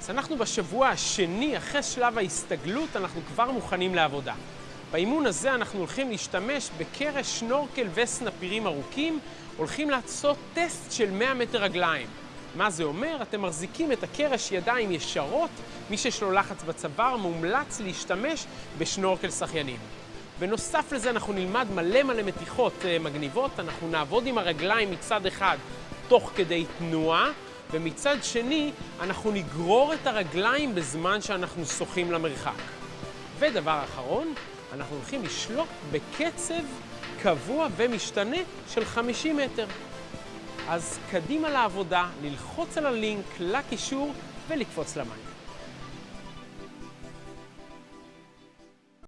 אז אנחנו בשבוע השני, אחרי שלב ההסתגלות, אנחנו כבר מוכנים לעבודה. באימון הזה אנחנו הולכים להשתמש בקרש, שנורקל וסנפירים ארוכים, הולכים לעשות טסט של 100 מטר רגליים. מה זה אומר? אתם מחזיקים את הקרש ידיים ישרות, מי שיש לו לחץ בצוואר מומלץ להשתמש בשנורקל שחיינים. בנוסף לזה אנחנו נלמד מלא מלא מתיחות אה, מגניבות, אנחנו נעבוד עם הרגליים מצד אחד תוך כדי תנועה, ומצד שני אנחנו נגרור את הרגליים בזמן שאנחנו שוחים למרחק. ודבר אחרון, אנחנו הולכים לשלוט בקצב קבוע ומשתנה של 50 מטר. אז קדימה לעבודה, ללחוץ על הלינק, לקישור ולקפוץ למים.